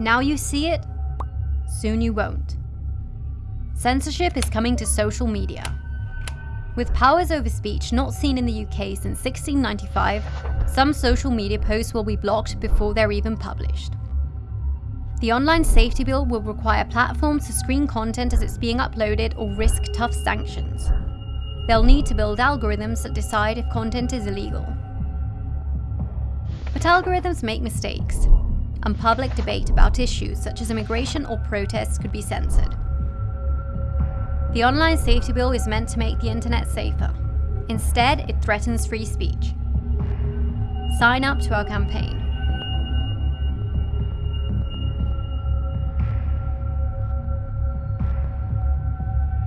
Now you see it, soon you won't. Censorship is coming to social media. With powers over speech not seen in the UK since 1695, some social media posts will be blocked before they're even published. The Online Safety Bill will require platforms to screen content as it's being uploaded or risk tough sanctions. They'll need to build algorithms that decide if content is illegal. But algorithms make mistakes, and public debate about issues such as immigration or protests could be censored. The Online Safety Bill is meant to make the internet safer. Instead, it threatens free speech. Sign up to our campaign.